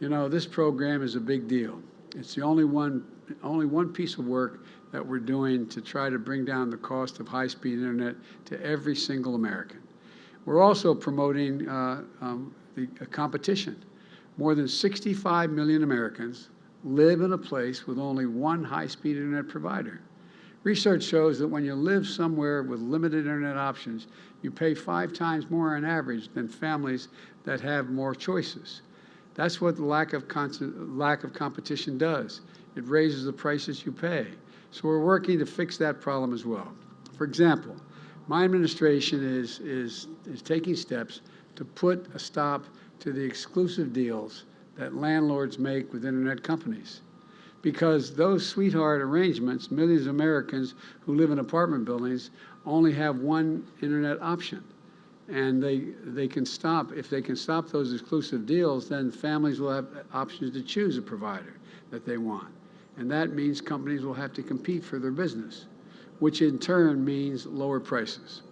You know, this program is a big deal. It's the only one, only one piece of work that we're doing to try to bring down the cost of high-speed internet to every single American. We're also promoting uh, um, the a competition. More than 65 million Americans live in a place with only one high-speed internet provider. Research shows that when you live somewhere with limited internet options, you pay five times more on average than families that have more choices. That's what the lack of, lack of competition does. It raises the prices you pay. So we're working to fix that problem as well. For example, my administration is, is, is taking steps to put a stop to the exclusive deals that landlords make with internet companies. Because those sweetheart arrangements, millions of Americans who live in apartment buildings only have one internet option. And they, they can stop, if they can stop those exclusive deals, then families will have options to choose a provider that they want. And that means companies will have to compete for their business, which in turn means lower prices.